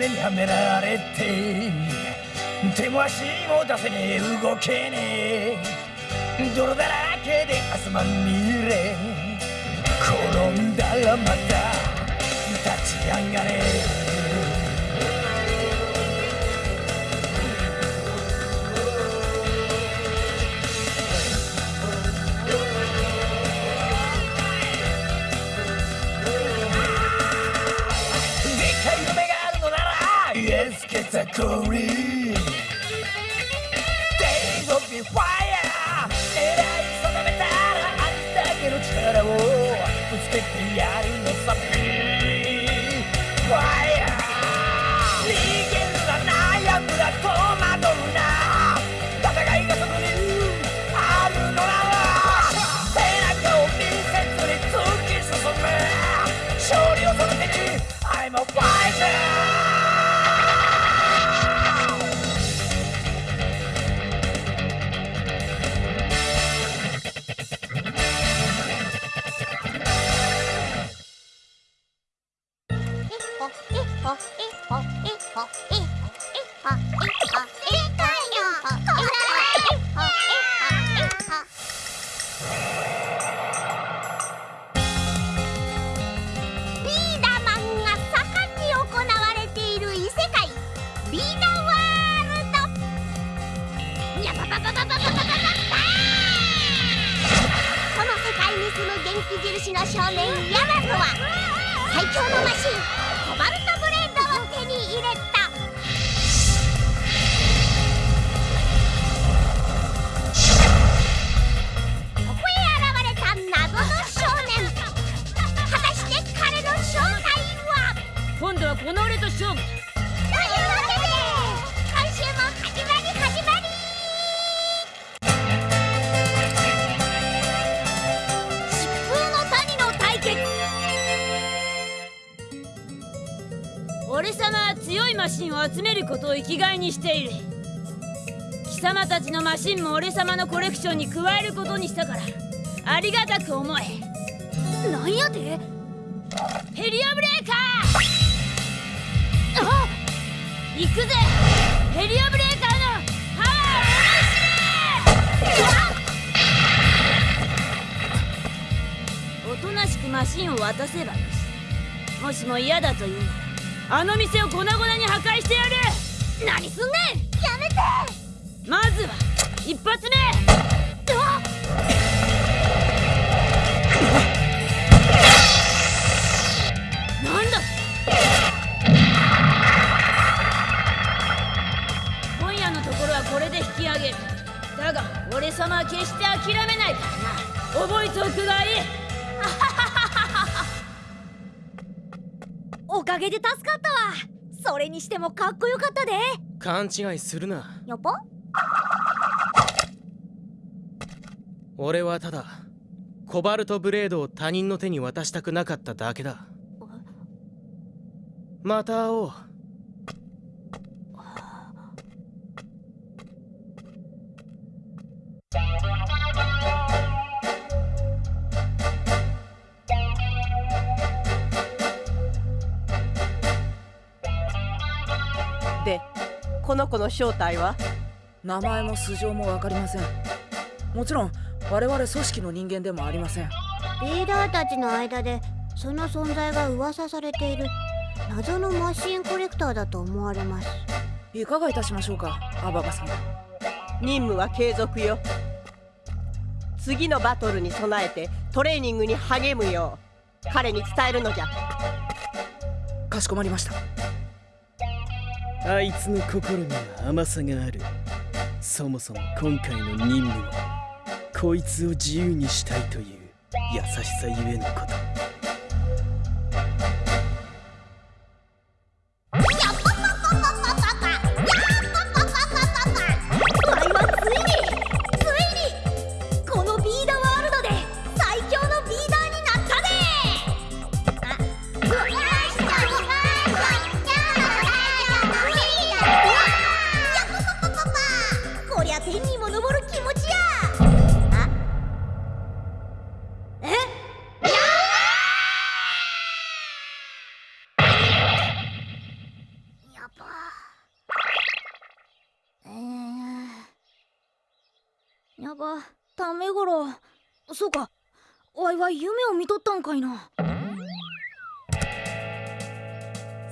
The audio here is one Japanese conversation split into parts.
目にはめられて手も足も出せねえ。動けねえ。泥だらけで汗まみれ。転んだらまた立ち上がれ。ザコリ Days of the fire. 狙い定めたらありだけの力をぶつけてやるのさ Fire 어? 今度はこの俺と勝負俺様は強いマシンを集めることを生きがいにしている。貴様たちのマシンも俺様のコレクションに加えることにしたから。ありがたく思え。なんやて？ヘリアブレーカー行くぜ。ヘリアブレーカーのパワーをおとなしくマシンを渡せばよしもしも嫌だというならあの店を粉々に破壊してやる。何すんねん。やめて。まずは一発目。き上げる。だが俺様は決して諦めないからな。覚えておくがいい。おかげで助かったわ。それにしてもかっこよかったで。勘違いするな。やっぱ俺はただコバルトブレードを他人の手に渡したくなかっただけだ。また会おうの子の正体は？名前も素性も分かりません。もちろん我々組織の人間でもありません。リーダーたちの間でその存在が噂されている謎のマシンコレクターだと思われます。いかがいたしましょうかアババ様任務は継続よ。次のバトルに備えてトレーニングに励むよう。彼に伝えるのじゃ。かしこまりましたあいつの心には甘さがある。そもそも今回の任務はこいつを自由にしたいという優しさゆえのこと。は夢を見とったんかいな。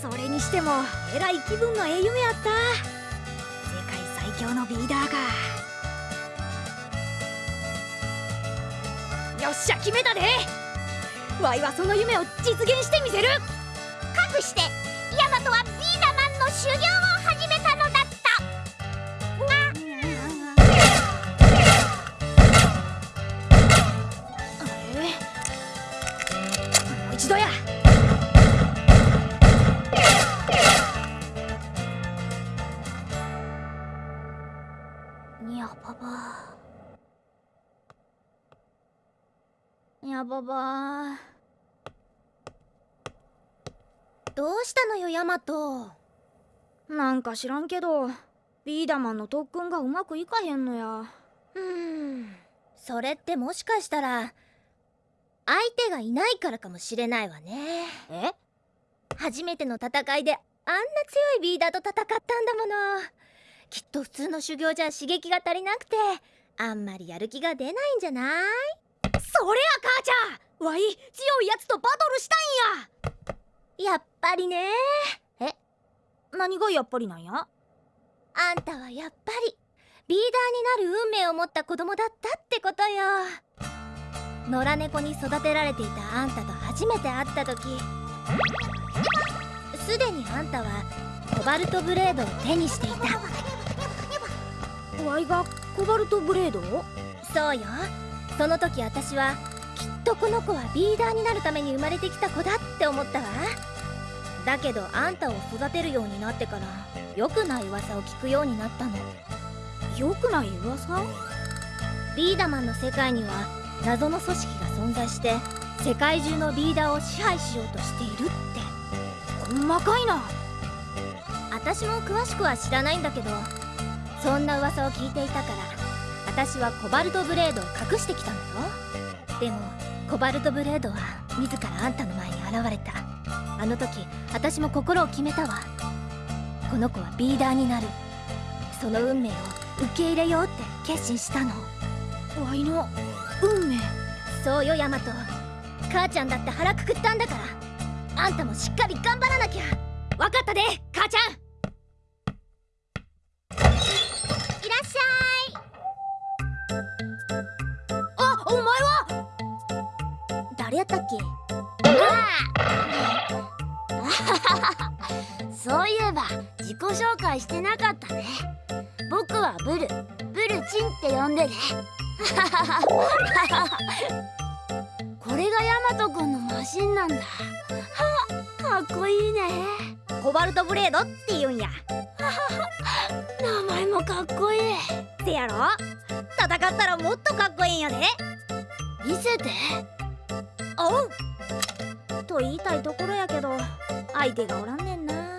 それにしてもえらい気分のええ夢やった。世界最強のビーダーかよっしゃ決めたで。わいはその夢を実現してみせる。かくしてヤマトはビーダマンの修行を。にゃばばどうしたのよヤマト。なんか知らんけどビーダマンの特訓がうまくいかへんのや。うーん。それってもしかしたら相手がいないからかもしれないわね。え？初めての戦いであんな強いビーダーと戦ったんだもの。きっと普通の修行じゃ刺激が足りなくてあんまりやる気が出ないんじゃない？そりゃ母ちゃん。わい強いやつとバトルしたいんや。やっぱりね。何がやっぱりなんや？あんたはやっぱりビーダーになる運命を持った子供だったってことよ。野良猫に育てられていたあんたと初めて会った時。すでにあんたはコバルトブレードを手にしていた。わいがコバルトブレードを？そうよその時私はきっとこの子はビーダーになるために生まれてきた子だって思ったわ。だけどあんたを育てるようになってから良くない噂を聞くようになったの。よくない噂？ビーダマンの世界には謎の組織が存在して世界中のビーダーを支配しようとしているって。細かいな。私も詳しくは知らないんだけどそんな噂を聞いていたから私はコバルトブレードを隠してきたのよ。でもコバルトブレードは自らあんたの前に現れた。あの時私も心を決めたわ。この子はビーダーになる。その運命を受け入れようって決心したの。わいの運命。そうよヤマト。母ちゃんだって腹くくったんだから。あんたもしっかり頑張らなきゃ。わかったで母ちゃん自己紹介してなかったね。僕はブルブルチンって呼んでね。これがヤマト君のマシンなんだ。は かっこいいね。コバルトブレードって言うんや。名前もかっこいい。せやろ？戦ったらもっとかっこいいんやで。見せて。おう。と言いたいところやけど相手がおらんねんな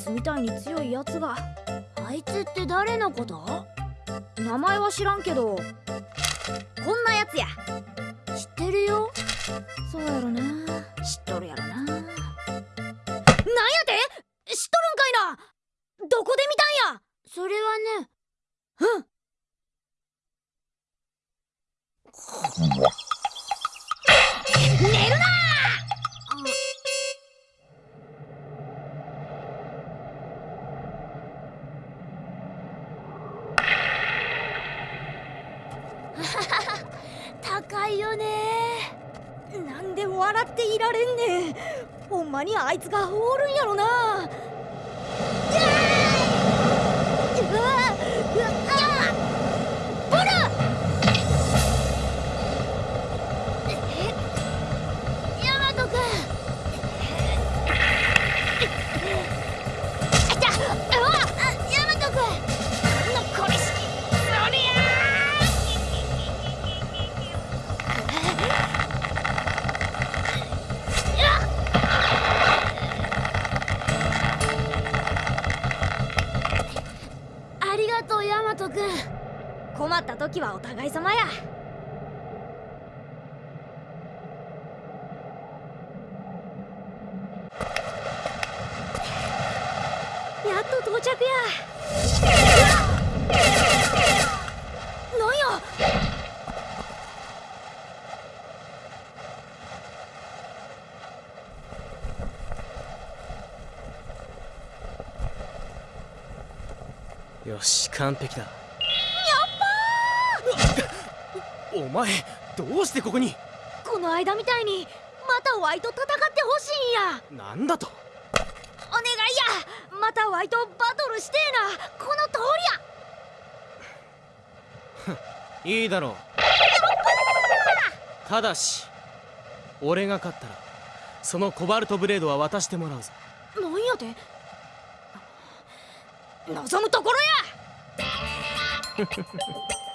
つみたいに強いやつが。あいつって誰のこと？名前は知らんけど。こんなやつや。知ってるよ。そうやろな。知っとるやろ笑っていられんねん。ほんまにあいつがおるんやろな。うわうわうわ互い様や。っと到着や。なんよし完璧だ。お前どうしてここに？この間みたいにまたワイと戦ってほしいんや。なんだと？お願いや。またワイとバトルしてえな。この通りや。いいだろう。ただし俺が勝ったらそのコバルトブレードは渡してもらうぞ。なんやて？望むところや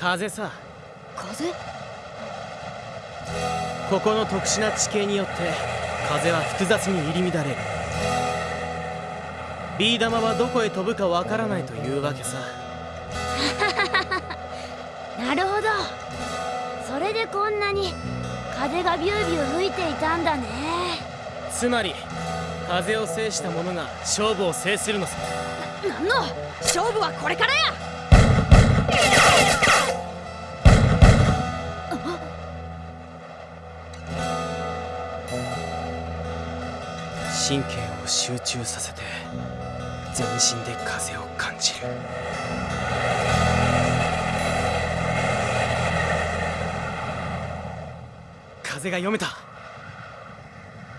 風さ。風？ここの特殊な地形によって風は複雑に入り乱れる。ビー玉はどこへ飛ぶかわからないというわけさ。なるほど。それでこんなに風がビュービュー吹いていたんだね。つまり風を制した者が勝負を制するのさ。なんの？勝負はこれからや神経を集中させて全身で風を感じる。風が読めた。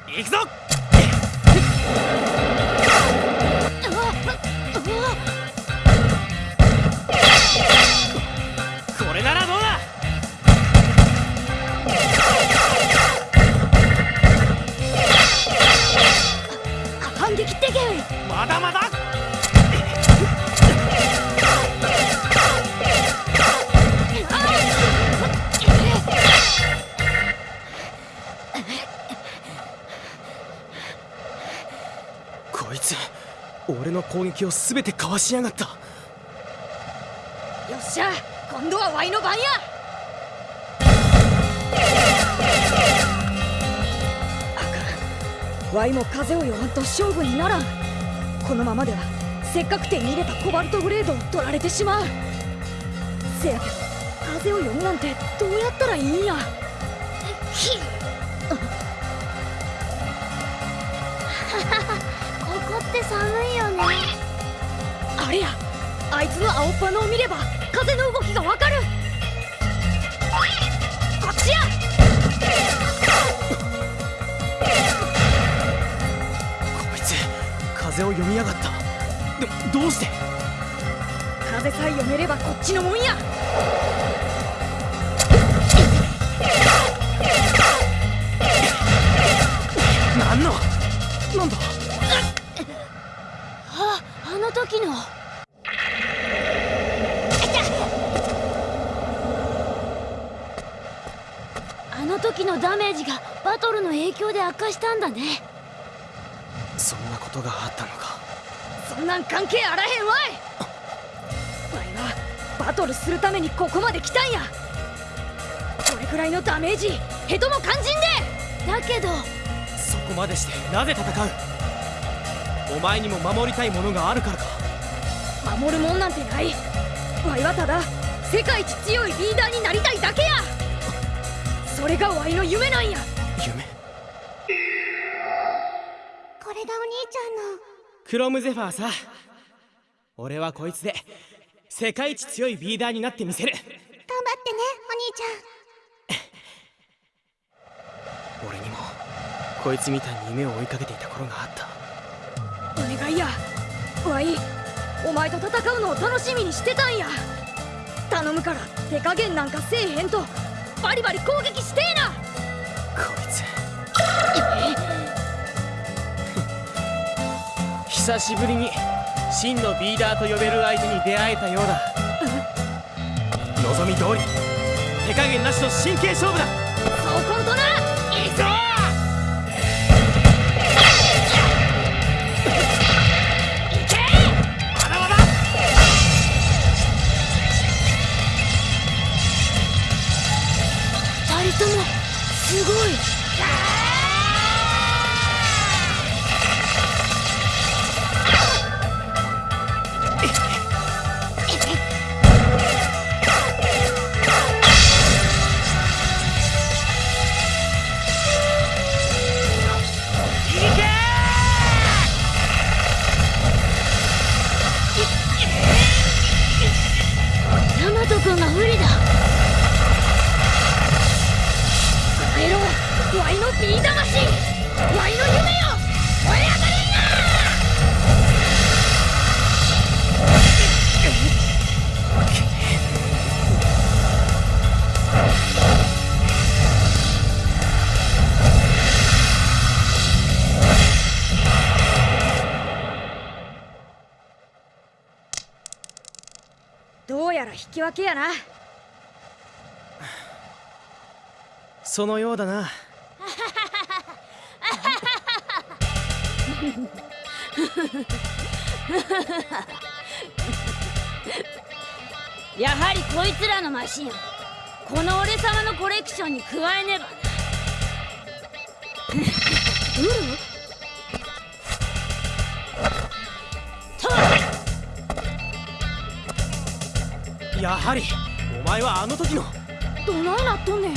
行くぞ！こいつ俺の攻撃を全てかわしやがった。よっしゃ今度はワイの番や。あかん。ワイも風を読まんと勝負にならん。このままではせっかく手に入れたコバルトグレードを取られてしまう。せやけど風を読むなんてどうやったらいいんや。ひ。っって寒いよね。あれやあいつの青っ鼻を見れば風の動きがわかる。こっちや。こいつ風を読みやがった。でもどうして？風さえ読めればこっちのもんや。なんの？なんだ？の時の。あの時のダメージがバトルの影響で悪化したんだね。そんなことがあったのか。そんなん関係あらへんわい。わいはバトルするためにここまで来たんや。これくらいのダメージヘトも肝心で。だけど。そこまでしてなぜ戦う？お前にも守りたいものがあるからか。守るもんなんてない。わいはただ世界一強いリーダーになりたいだけや。それがわいの夢なんや。夢？これれがお兄ちゃんの。クロムゼファーさ。俺はこいつで世界一強いビーダーになってみせる。頑張ってねお兄ちゃん。俺にもこいつみたいに夢を追いかけていた頃があったお願いや。わいお前と戦うのを楽しみにしてたんや。頼むから手加減なんかせえへんとバリバリ攻撃してえな。こいつ。久しぶりに真のビーダーと呼べる相手に出会えたようだ。望み通り手加減なしの真剣勝負だ。そうこんとなき分けやな。そのようだな。やはりこいつらのマシンこの俺様のコレクションに加えねばな。ブル？やはりお前はあの時の。どないなっとんねん。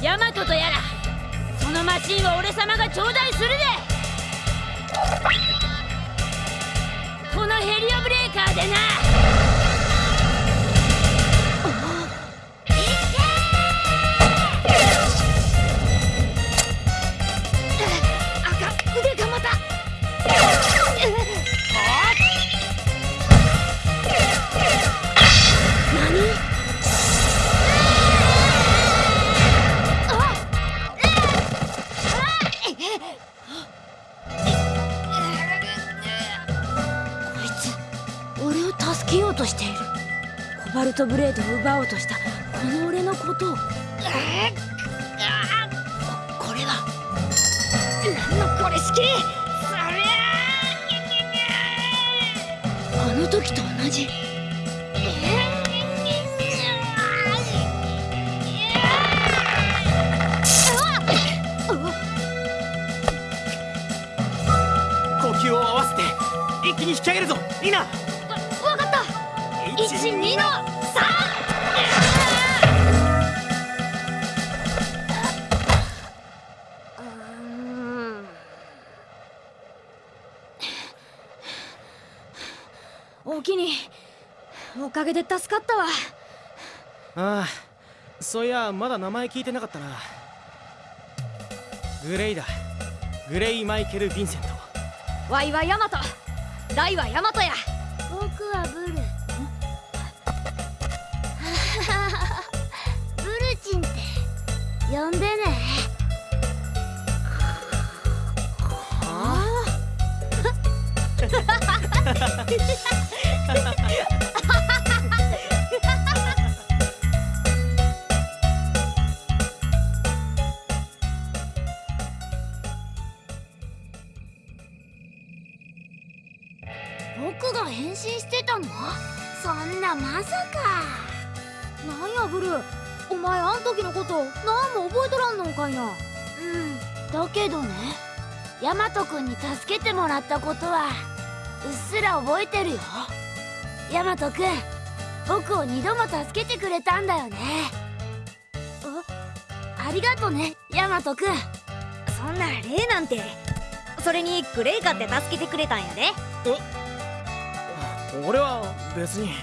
ヤマトとやらそのマシンは俺様が頂戴するで。このヘリオブレーカーでな奪おうとしたこの俺のことを。ここれは。何のこれ式そりゃあの時と同じ。呼吸を合わせて一気に引き上げるぞ。リナ。わかった。12のかげで助かったわ。ああそういやまだ名前聞いてなかったな。グレイだ。グレイ・マイケル・ヴィンセント。ワイはヤマト。ダイはヤマトや。僕はブル ブルチンって呼んでね助けてもらったことはうっすら覚えてるよ。ヤマト君僕を二度も助けてくれたんだよね。あありがとねヤマト君そんな礼なんて。そそれにグレイカって助けてくれたんやで。俺は別に。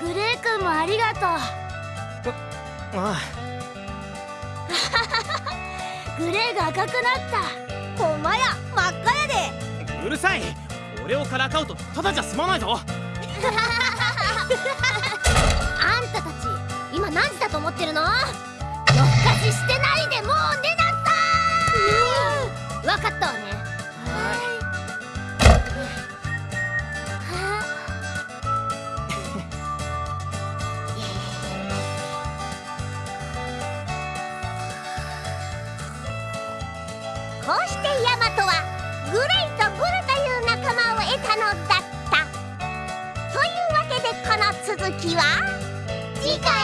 グレイ君もありがとあう グレイが赤くなったほんまや真っ赤やで。あうるさい。俺をからかうとただじゃ済まないぞ。あんたたち今何時だと思ってるの？夜更かししてないでもう寝なさい、分かったわねこうしてヤマトはグレイとグルという仲間を得たのだった。というわけでこの続きは次回。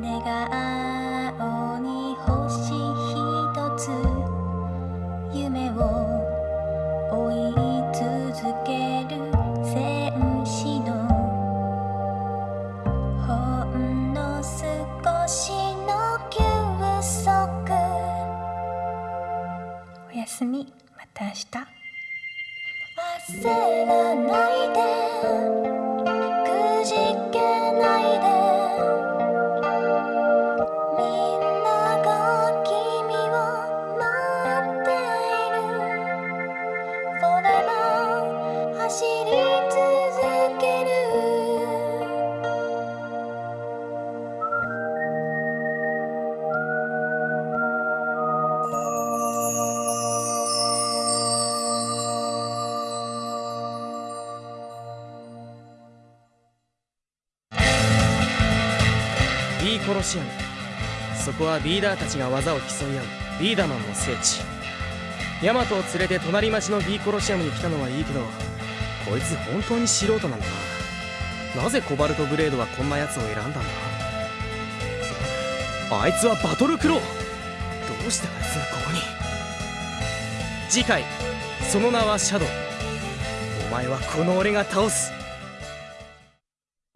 寝顔ロシアムそこはビーダーたちが技を競い合う。ビーダマンの聖地。ヤマトを連れて隣町のビーコロシアムに来たのはいいけどこいつ本当に素人なんだな。なぜコバルトブレードはこんなやつを選んだんだ？あいつはバトルクロー。どうしてあいつがここに？次回その名はシャドウ。お前はこの俺が倒す。